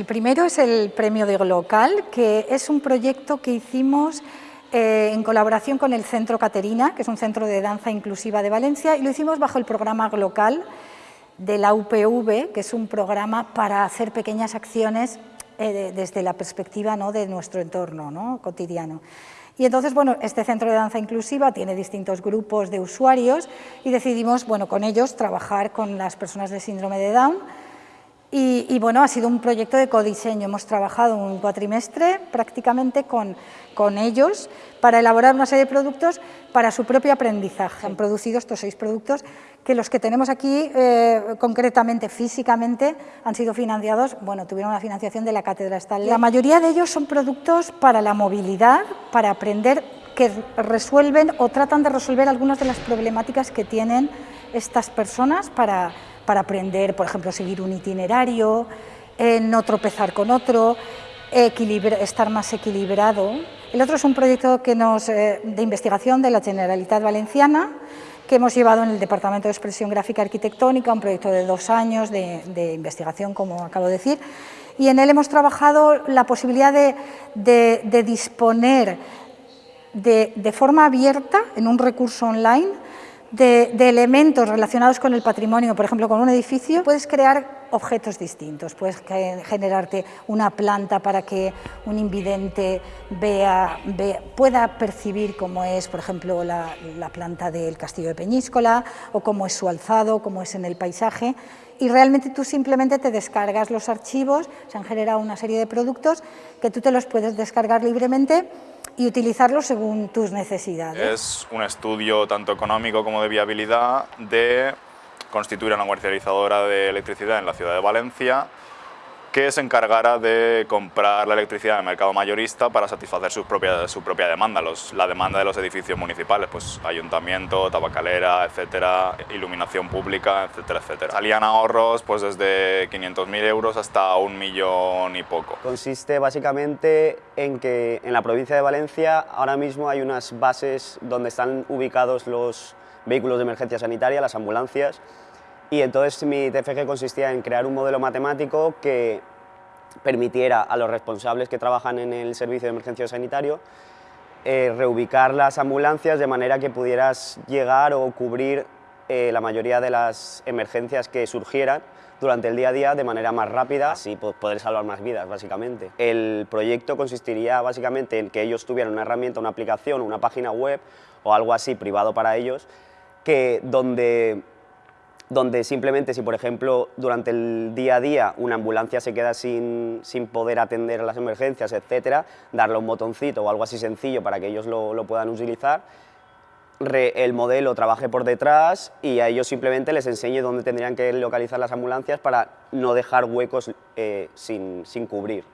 El primero es el premio de Glocal, que es un proyecto que hicimos eh, en colaboración con el Centro Caterina, que es un centro de danza inclusiva de Valencia, y lo hicimos bajo el programa Glocal de la UPV, que es un programa para hacer pequeñas acciones eh, desde la perspectiva ¿no? de nuestro entorno ¿no? cotidiano. Y entonces, bueno, este centro de danza inclusiva tiene distintos grupos de usuarios y decidimos, bueno, con ellos trabajar con las personas de síndrome de Down y, bueno, ha sido un proyecto de codiseño. Hemos trabajado un cuatrimestre prácticamente con, con ellos para elaborar una serie de productos para su propio aprendizaje. Han producido estos seis productos que los que tenemos aquí, eh, concretamente, físicamente, han sido financiados, bueno, tuvieron una financiación de la Cátedra Estatal. La mayoría de ellos son productos para la movilidad, para aprender, que resuelven o tratan de resolver algunas de las problemáticas que tienen estas personas para para aprender, por ejemplo, seguir un itinerario, eh, no tropezar con otro, estar más equilibrado. El otro es un proyecto que nos, eh, de investigación de la Generalitat Valenciana, que hemos llevado en el Departamento de Expresión Gráfica Arquitectónica, un proyecto de dos años de, investigación, como acabo de decir, y en él hemos trabajado la posibilidad de, disponer de, de forma abierta, en un recurso online, de, elementos relacionados con el patrimonio, por ejemplo, con un edificio, puedes crear objetos distintos, puedes generarte una planta para que un invidente pueda percibir cómo es, por ejemplo, la, planta del castillo de Peñíscola, o cómo es su alzado, cómo es en el paisaje, y realmente tú simplemente te descargas los archivos, se han generado una serie de productos que tú te los puedes descargar libremente y utilizarlo según tus necesidades. Es un estudio tanto económico como de viabilidad de constituir una comercializadora de electricidad en la ciudad de Valencia que se encargara de comprar la electricidad en el mercado mayorista para satisfacer su propia, su propia demanda, los, la demanda de los edificios municipales, pues ayuntamiento, tabacalera, etcétera, iluminación pública, etcétera, etcétera. Salían ahorros pues desde 500.000 euros hasta un millón y poco. Consiste básicamente en que en la provincia de Valencia ahora mismo hay unas bases donde están ubicados los vehículos de emergencia sanitaria, las ambulancias, y entonces mi TFG consistía en crear un modelo matemático que permitiera a los responsables que trabajan en el servicio de emergencia sanitario eh, reubicar las ambulancias de manera que pudieras llegar o cubrir eh, la mayoría de las emergencias que surgieran durante el día a día de manera más rápida, así pues, poder salvar más vidas, básicamente. El proyecto consistiría básicamente en que ellos tuvieran una herramienta, una aplicación, una página web o algo así privado para ellos, que donde donde simplemente si, por ejemplo, durante el día a día una ambulancia se queda sin, poder atender las emergencias, etcétera, darle un botoncito o algo así sencillo para que ellos lo, puedan utilizar, el modelo trabaje por detrás y a ellos simplemente les enseñe dónde tendrían que localizar las ambulancias para no dejar huecos eh, sin cubrir.